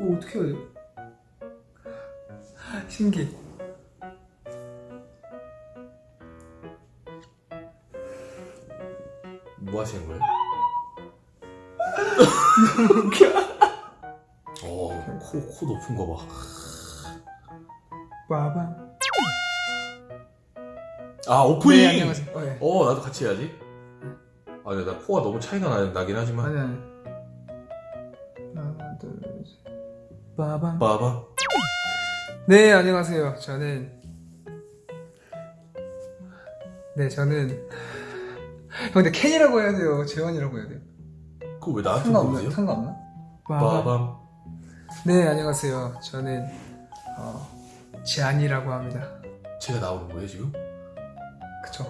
오 어떻게 해야 돼? 신기해 뭐 하시는 거예요? 어, 코, 코 높은 거 봐. 빠밤 아, 오프닝! 네 안녕하세요 어, 예. 어, 나도 같이 해야지. 아, 나 코가 너무 차이가 나, 나긴 하지만. 아니 아니 하나 둘 셋 빠밤 봐봐. 네 안녕하세요 저는 네 저는 형 근데 켄이라고 해야 돼요 재환이라고 해야 돼요 그거 왜 나한테 상관없나? 물으세요? 상관없나? 빠밤. 네 안녕하세요 저는 어, 재환이라고 합니다 제가 나오는 거예요, 지금? 그쵸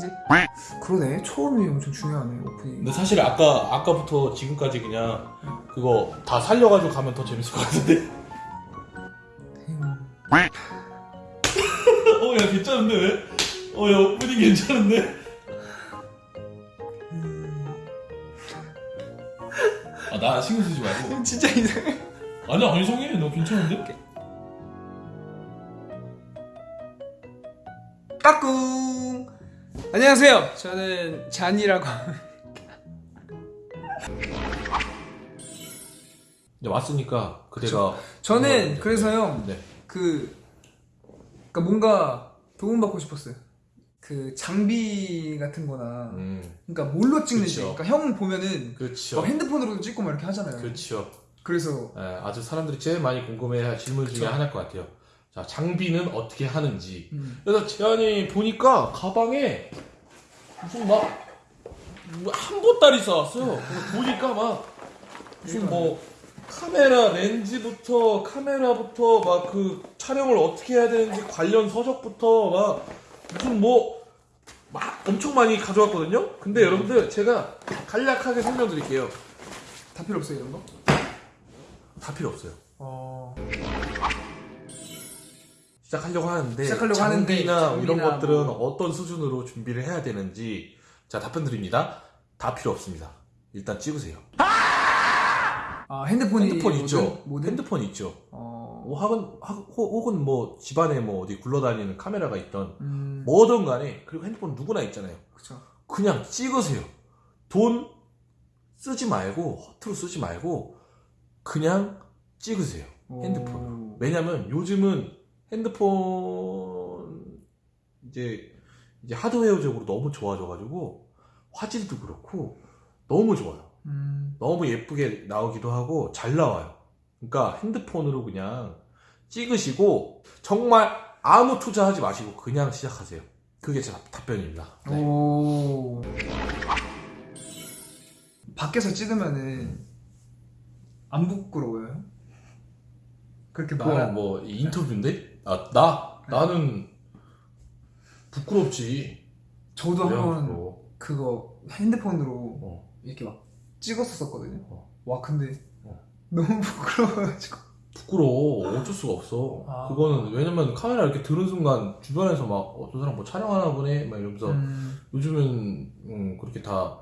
편집? 그러네 초음이 엄청 중요하네 오프닝 근데 사실 아까, 아까부터 지금까지 그냥 그거 다 살려가지고 가면 더 재밌을 것 같은데? 음, 어, 야, 괜찮은데, 왜? 어, 야, 오프닝 괜찮은데? 음. 아, 나 신경 쓰지 말고. 진짜 이상해 아니야, 안 이상해. 너 괜찮은데? 까꿍 안녕하세요 저는 잔이라고 이제 왔으니까 그대가 저 는 그래서요 네. 그 그러니까 뭔가 도움받고 싶었어요 그 장비 같은 거나 음, 그러니까 뭘로 찍는지 그쵸. 그러니까 형 보면은. 막 핸드폰으로도 찍고 막 이렇게 하잖아요 그렇죠. 그래서 예, 아주 사람들이 제일 많이 궁금해할 질문 중에. 하나일 것 같아요. 자, 장비는 어떻게 하는지. 음, 그래서 재환이 보니까 가방에 무슨 막 한 보따리 싸왔어요. 그래서 보니까 막 무슨 뭐 카메라 렌즈부터 카메라부터 막 그 촬영을 어떻게 해야 되는지 관련 서적부터 막 무슨 뭐 막 엄청 많이 가져왔거든요. 근데 여러분들 제가 간략하게 설명드릴게요. 다 필요 없어요 이런 거? 다 필요 없어요. 어... 시작하려고 하는데 시작하려고 장비나 하는데 이런 장비나 것들은 뭐. 어떤 수준으로 준비를 해야 되는지 자 답변 드립니다. 다 필요 없습니다. 일단 찍으세요. 아 핸드폰이 핸드폰 뭐든? 있죠. 뭐든? 핸드폰 있죠. 어... 뭐 혹은 혹- 혹은 뭐 집안에 뭐 어디 굴러다니는 카메라가 있던 음... 뭐든 간에 그리고 핸드폰 누구나 있잖아요. 그쵸 그냥 찍으세요. 돈 쓰지 말고 허투루 쓰지 말고 그냥 찍으세요. 핸드폰으로. 오... 왜냐면 요즘은 핸드폰 이제 이제 하드웨어적으로 너무 좋아져가지고 화질도 그렇고 너무 좋아요. 음... 너무 예쁘게 나오기도 하고 잘 나와요. 그러니까 핸드폰으로 그냥 찍으시고 정말 아무 투자하지 마시고 그냥 시작하세요. 그게 제 답- 답변입니다. 네. 오... 밖에서 찍으면은 안 부끄러워요? 그렇게 말 그건 뭐 인터뷰인데? 아 나? 네. 나는 부끄럽지. 저도 왜 한번 안 부러워? 그거 핸드폰으로 어. 이렇게 막 찍었었거든요. 어. 와 근데 어. 너무 부끄러워가지고. 부끄러워 어쩔 수가 없어 아. 그거는 왜냐면 카메라 이렇게 들은 순간 주변에서 막 어, 저 사람 뭐 촬영하나 보네 막 이러면서 음, 요즘은 음, 그렇게 다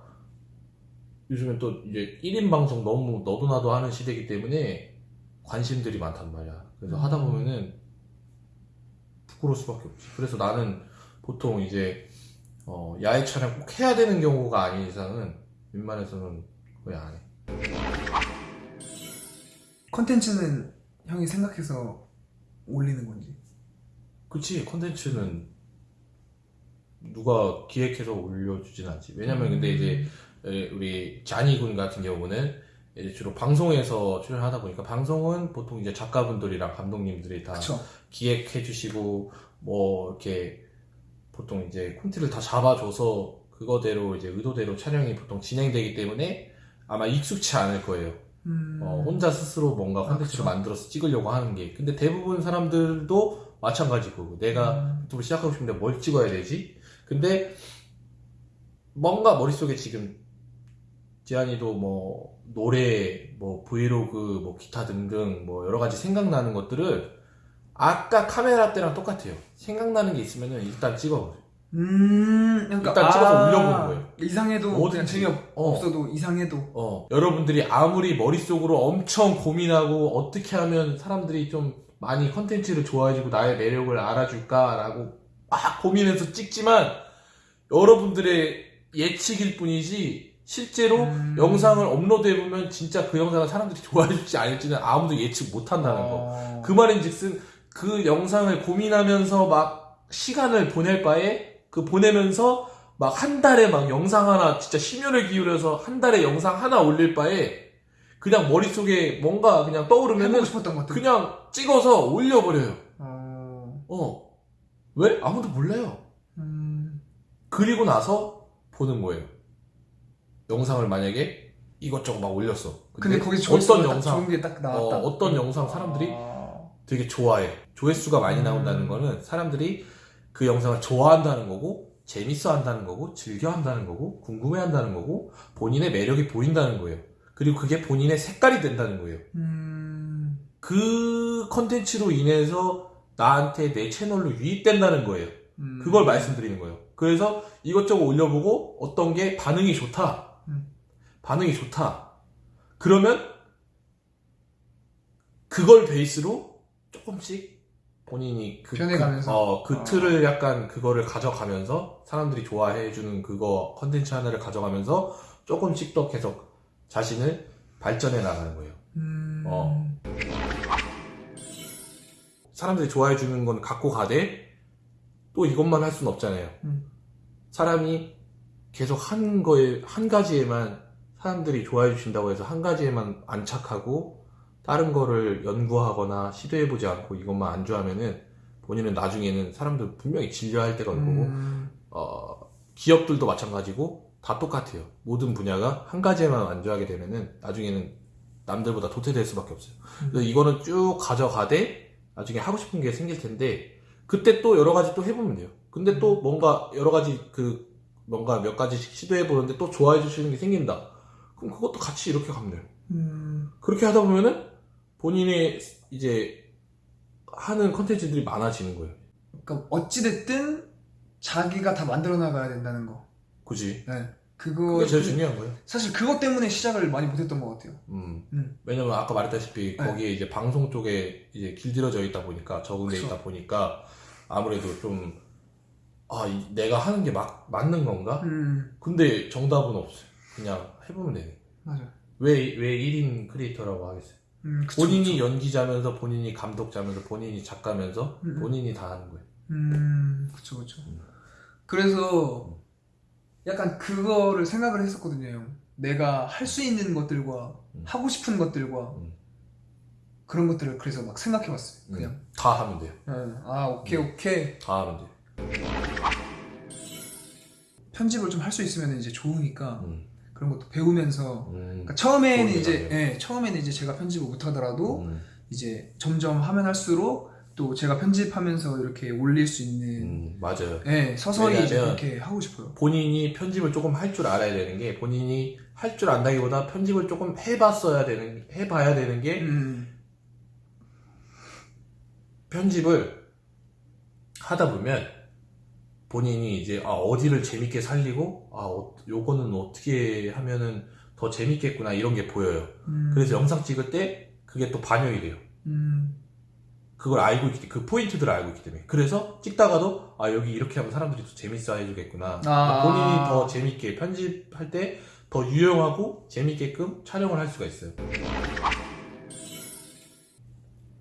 요즘엔 또 이제 1인 방송 너무 너도 나도 하는 시대이기 때문에 관심들이 많단 말이야 그래서 음. 하다 보면은 부끄러울 수밖에 없지. 그래서 나는 보통 이제 어, 야외 촬영 꼭 해야 되는 경우가 아닌 이상은 웬만해서는 거의 안해. 컨텐츠는 형이 생각해서 올리는 건지. 그치. 컨텐츠는 누가 기획해서 올려주진 않지. 왜냐면 근데 이제 에, 우리 자니 군 같은 경우는 이제 주로 방송에서 출연하다 보니까 방송은 보통 이제 작가분들이랑 감독님들이 다 그쵸. 기획해 주시고 뭐 이렇게 보통 이제 콘티를 다 잡아줘서 그거대로 이제 의도대로 촬영이 보통 진행되기 때문에 아마 익숙치 않을 거예요 음, 어, 혼자 스스로 뭔가 아, 콘텐츠를 그쵸. 만들어서 찍으려고 하는 게. 근데 대부분 사람들도 마찬가지고, 내가 음, 유튜브를 시작하고 싶은데 뭘 찍어야 되지? 근데 뭔가 머릿속에 지금 지한이도 뭐 노래, 뭐 브이로그, 뭐 기타 등등 뭐 여러 가지 생각나는 것들을 아까 카메라 때랑 똑같아요. 생각나는 게 있으면은 일단 찍어보세요. 음, 그러니까 일단 찍어서 올려보는 거예요. 이상해도 그냥 뭐든지. 재미 없어도 이상해도. 어, 여러분들이 아무리 머릿속으로 엄청 고민하고 어떻게 하면 사람들이 좀 많이 컨텐츠를 좋아해주고 나의 매력을 알아줄까라고 막 고민해서 찍지만 여러분들의 예측일 뿐이지 실제로 음. 영상을 업로드해보면 진짜 그 영상을 사람들이 좋아해줄지 아닐지는 아무도 예측 못한다는 거. 어. 그 말인즉슨 그 영상을 고민하면서 막 시간을 보낼 바에 그 보내면서 막 한 달에 막 영상 하나 진짜 심혈을 기울여서 한 달에 영상 하나 올릴 바에 그냥 머릿속에 뭔가 그냥 떠오르면은 것들. 그냥 찍어서 올려버려요. 어. 어. 왜? 아무도 몰라요. 음. 그리고 나서 보는 거예요. 영상을 만약에 이것저것 막 올렸어. 근데 거기 어떤 영상, 좋은 게 딱 나왔다. 어, 어떤 영상 사람들이 아. 되게 좋아해. 조회수가 많이 음. 나온다는 거는 사람들이 그 영상을 좋아한다는 거고, 재밌어 한다는 거고, 즐겨 한다는 거고, 궁금해 한다는 거고, 본인의 매력이 보인다는 거예요. 그리고 그게 본인의 색깔이 된다는 거예요. 음. 그 컨텐츠로 인해서 나한테 내 채널로 유입된다는 거예요. 음. 그걸 말씀드리는 거예요. 그래서 이것저것 올려보고 어떤 게 반응이 좋다. 음. 반응이 좋다. 그러면 그걸 베이스로 조금씩 본인이 그, 변해가면서. 그, 어, 그 아. 틀을 약간 그거를 가져가면서 사람들이 좋아해주는 그거 컨텐츠 하나를 가져가면서 조금씩 더 계속 자신을 발전해 나가는 거예요. 음. 어. 사람들이 좋아해 주는 건 갖고 가되 또 이것만 할 수는 없잖아요. 음. 사람이 계속 한 거에 한 가지에만 사람들이 좋아해 주신다고 해서 한 가지에만 안착하고 다른 거를 연구하거나 시도해 보지 않고 이것만 안주하면은 본인은 나중에는 사람들 분명히 질려할 때가 올 거고 음. 어, 기업들도 마찬가지고 다 똑같아요. 모든 분야가 한 가지에만 안주하게 되면은 나중에는 남들보다 도태될 수밖에 없어요. 그래서 이거는 쭉 가져가되 나중에 하고 싶은 게 생길 텐데 그때 또 여러 가지 또 해보면 돼요. 근데 또 뭔가 여러 가지 그 뭔가 몇 가지씩 시도해 보는데 또 좋아해 주시는 게 생긴다. 그럼 그것도 같이 이렇게 가면 돼요. 음. 그렇게 하다 보면은 본인의 이제 하는 컨텐츠들이 많아지는 거예요. 그러니까 어찌됐든 자기가 다 만들어 나가야 된다는 거. 굳이. 네. 그거 그게 제일 중요한 거예요. 사실 그것 때문에 시작을 많이 못했던 것 같아요. 음. 음. 왜냐면 아까 말했다시피 네. 거기에 이제 방송 쪽에 이제 길들여져 있다 보니까 적응돼. 있다 보니까 아무래도 좀 아, 이- 내가 하는 게 막, 맞는 건가? 음. 근데 정답은 없어요. 그냥 해보면 되네. 맞아요. 왜, 왜 1인 creator라고 하겠어요? 음, 그쵸, 본인이 그쵸. 연기자면서, 본인이 감독자면서, 본인이 작가면서, 음. 본인이 다 하는 거예요. 음, 그쵸, 그쵸. 그래서 약간 그거를 생각을 했었거든요, 형. 내가 할 수 있는 것들과 음. 하고 싶은 것들과 음. 그런 것들을 그래서 막 생각해봤어요. 그냥. 음, 다 하면 돼요. 응. 아, 오케이, 음. 오케이. 다 하면 돼요. 편집을 좀 할 수 있으면 이제 좋으니까 음, 그런 것도 배우면서. 음, 그러니까 처음에는 이제. 예, 처음에는 이제 제가 편집을 못하더라도 음, 이제 점점 하면 할수록 또 제가 편집하면서 이렇게 올릴 수 있는 음, 맞아요. 예, 서서히 이제 그렇게 하고 싶어요. 본인이 편집을 조금 할 줄 알아야 되는 게 본인이 할 줄 안다기보다 편집을 조금 해봤어야 되는 해봐야 되는 게 음, 편집을 하다 보면 본인이 이제 아, 어디를 재밌게 살리고 아 어, 요거는 어떻게 하면은 더 재밌겠구나 이런 게 보여요. 음, 그래서 영상 찍을 때 그게 또 반영이 돼요. 음, 그걸 알고 있기 그 포인트들을 알고 있기 때문에 그래서 찍다가도 아 여기 이렇게 하면 사람들이 더 재밌어 해주겠구나 아. 본인이 더 재밌게 편집할 때 더 유용하고 재밌게끔 촬영을 할 수가 있어요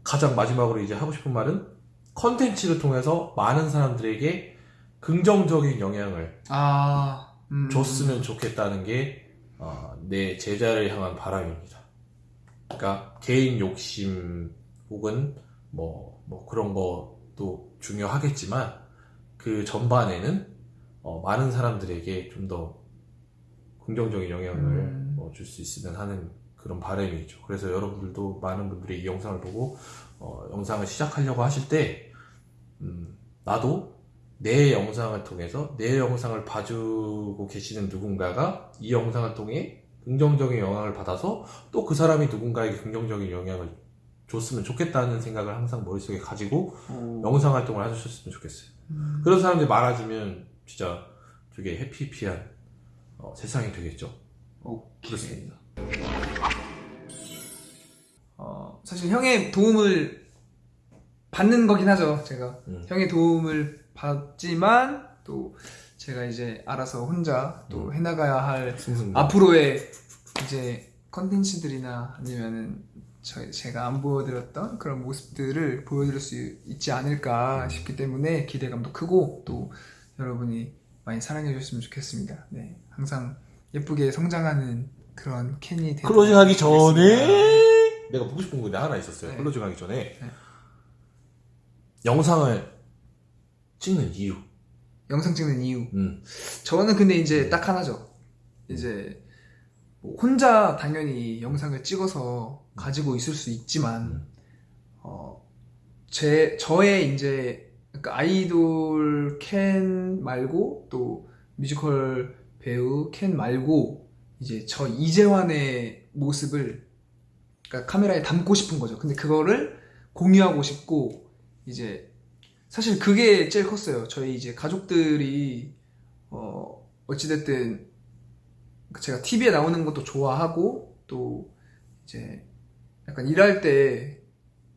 가장 마지막으로 이제 하고 싶은 말은 컨텐츠를 통해서 많은 사람들에게 긍정적인 영향을 아, 음, 줬으면 좋겠다는 게 어, 내 제자를 향한 바람입니다. 그러니까 개인 욕심 혹은 뭐, 뭐 그런 것도 중요하겠지만 그 전반에는 어, 많은 사람들에게 좀 더 긍정적인 영향을 음. 줄수 있으면 하는 그런 바람이 있죠. 그래서 여러분들도 많은 분들이 이 영상을 보고 어, 영상을 시작하려고 하실 때 음, 나도 내 영상을 통해서 내 영상을 봐주고 계시는 누군가가 이 영상을 통해 긍정적인 영향을 받아서 또 그 사람이 누군가에게 긍정적인 영향을 줬으면 좋겠다는 생각을 항상 머릿속에 가지고 어, 영상 활동을 해주셨으면 좋겠어요. 음, 그런 사람들이 많아지면 진짜 되게 해피해피한 어, 세상이 되겠죠. 오케이. 그렇습니다. 어, 사실 형의 도움을 받는 거긴 하죠, 제가. 음. 형의 도움을 받지만, 또, 제가 이제 알아서 혼자 또 음. 해나가야 할 승승. 앞으로의 이제 컨텐츠들이나 아니면은 저, 제가 안 보여드렸던 그런 모습들을 보여드릴 수 있지 않을까 싶기 때문에 기대감도 크고 또 여러분이 많이 사랑해 주셨으면 좋겠습니다. 네. 항상 예쁘게 성장하는 그런 캔이 되도록 closing 하기 하겠습니다. 전에 내가 보고 싶은 건데 하나 있었어요. 네. closing 하기 전에 네. 영상을 찍는 이유. 영상 찍는 이유. 음. 저는 근데 이제 딱 하나죠. 이제 뭐 혼자 당연히 영상을 찍어서 가지고 있을 수 있지만 음. 어, 제 저의 이제 그러니까 아이돌 캔 말고 또 뮤지컬 배우 캔 말고 이제 저 이재환의 모습을 그러니까 카메라에 담고 싶은 거죠. 근데 그거를 공유하고 싶고 이제 사실 그게 제일 컸어요. 저희 이제 가족들이 어 어찌됐든 제가 TV에 나오는 것도 좋아하고 또 이제 약간 일할 때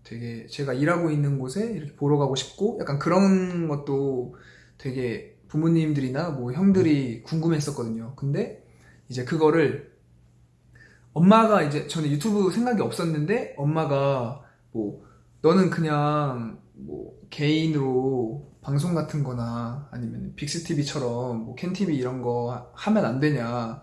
되게 제가 일하고 있는 곳에 이렇게 보러 가고 싶고 약간 그런 것도 되게 부모님들이나 뭐 형들이 궁금했었거든요. 근데 이제 그거를 엄마가 이제 저는 유튜브 생각이 없었는데 엄마가 뭐 너는 그냥 뭐 개인으로 방송 같은 거나 아니면 빅스TV처럼 뭐 캔TV 이런 거 하면 안 되냐.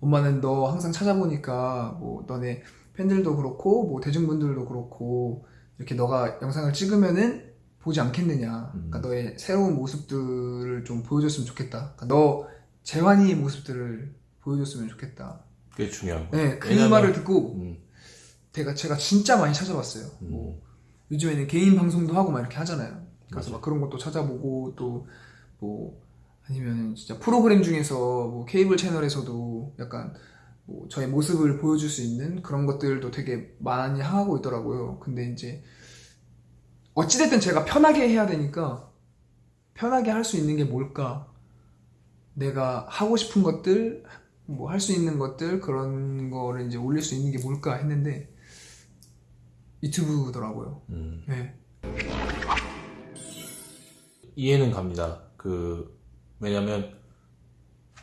엄마는 너 항상 찾아보니까 뭐 너네 팬들도 그렇고 뭐 대중분들도 그렇고 이렇게 너가 영상을 찍으면은 보지 않겠느냐. 그러니까 음. 너의 새로운 모습들을 좀 보여줬으면 좋겠다. 그러니까 너 재환이의 모습들을 보여줬으면 좋겠다. 그게 중요한 거예요. 네, 그 왜냐면- 말을 듣고 음. 제가 제가 진짜 많이 찾아봤어요. 음. 뭐 요즘에는 개인 방송도 하고 막 이렇게 하잖아요. 그래서 맞아. 막 그런 것도 찾아보고 또 뭐 아니면 진짜 프로그램 중에서 뭐 케이블 채널에서도 약간 뭐 저의 모습을 보여줄 수 있는 그런 것들도 되게 많이 하고 있더라고요. 근데 이제 어찌됐든 제가 편하게 해야 되니까 편하게 할 수 있는 게 뭘까? 내가 하고 싶은 것들, 뭐 할 수 있는 것들 그런 거를 이제 올릴 수 있는 게 뭘까 했는데 유튜브더라고요. 음. 네. 이해는 갑니다. 그 왜냐면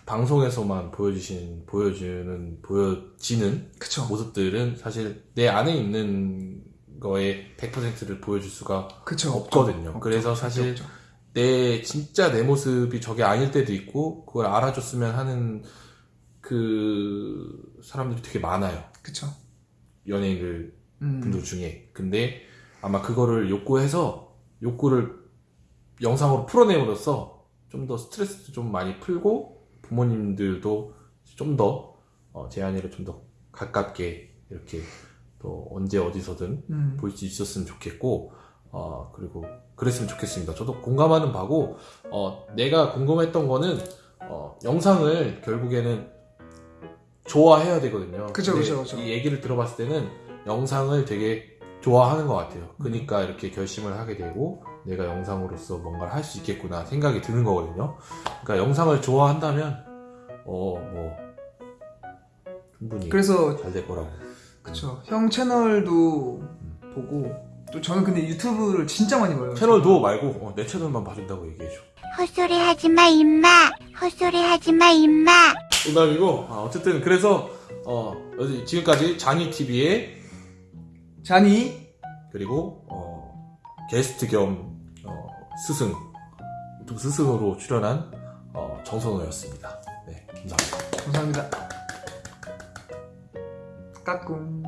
방송에서만 보여주신 보여주는 보여지는 그쵸. 모습들은 사실 내 안에 있는 거에 100%를 보여줄 수가 그쵸. 없거든요. 없죠. 그래서. 사실 없죠. 내 진짜 내 모습이 저게 아닐 때도 있고 그걸 알아줬으면 하는 그 사람들이 되게 많아요. 그쵸. 연예인들 음. 분들 중에. 근데 아마 그거를 욕구해서 욕구를 영상으로 풀어내므로써 좀 더 스트레스도 좀 많이 풀고 부모님들도 좀더 어, 제한이를 좀 더 가깝게 이렇게 또 언제 어디서든 음. 볼수 있었으면 좋겠고 어, 그리고 그랬으면 좋겠습니다. 저도 공감하는 바고 어, 내가 궁금했던 거는 어, 영상을 결국에는 좋아해야 되거든요. 그쵸, 그쵸, 그쵸. 이 얘기를 들어봤을 때는 영상을 되게 좋아하는 것 같아요. 그러니까 이렇게 결심을 하게 되고 내가 영상으로서 뭔가를 할 수 있겠구나 생각이 드는 거거든요. 그러니까 영상을 좋아한다면 어 뭐 충분히 그래서 잘 될 거라고. 그쵸. 형 채널도 보고 또 저는 근데 유튜브를 진짜 많이 봐요. 채널도 말고 어, 내 채널만 봐준다고 얘기해줘. 헛소리 하지 마, 임마. 헛소리 하지 마, 임마. 농담이고 아, 어쨌든 그래서 어 지금까지 장희 TV의 잔이 그리고 어, 게스트 겸 어, 스승 유튜브 스승으로 출연한 어, 정선호였습니다. 네 감사합니다. 감사합니다. 까꿍.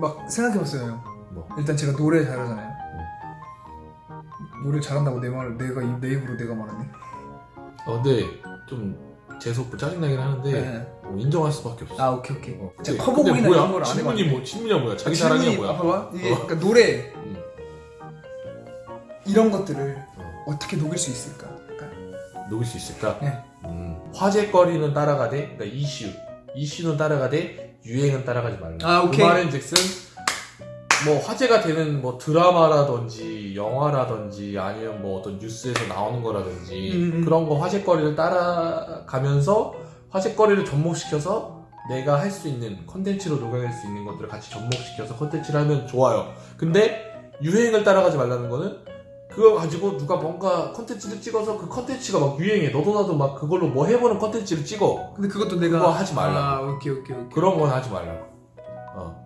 막 생각해봤어요. 형. 뭐 일단 제가 노래 잘하잖아요. 노래 잘한다고 내 말을 내가 입- 내 입으로 내가 말하네. 어, 근데 좀 재수 없고 짜증나긴 하는데 네. 어, 인정할 수밖에 없어. 아 오케이 오케이. 어, 근데- 커버곡이나 근데 뭐야? 이런 걸안 해봤는데. 뭐 질문이야 뭐야? 자기 질문이- 사랑이야 뭐야? 봐봐 이게 어. 그러니까 노래 음, 이런 것들을 어, 어떻게 녹일 수 있을까? 약간 녹일 수 있을까? 네. 음, 화제거리는 따라가되 그러니까 이슈 이슈는 따라가되 유행은 따라가지 말라. 아, 오케이. 그 말은즉슨 뭐 화제가 되는 뭐 드라마라든지 영화라든지 아니면 뭐 어떤 뉴스에서 나오는 거라든지 음, 음. 그런 거 화제거리를 따라가면서 화제거리를 접목시켜서 내가 할 수 있는 컨텐츠로 녹여낼 수 있는 것들을 같이 접목시켜서 컨텐츠를 하면 좋아요. 근데 유행을 따라가지 말라는 거는 그거 가지고 누가 뭔가 컨텐츠를 찍어서 그 컨텐츠가 막 유행해. 너도 나도 막 그걸로 뭐 해보는 컨텐츠를 찍어. 근데 그것도 내가 그거 하지 말라고. 아 오케이 오케이 오케이 그런 건 하지 말라고. 어.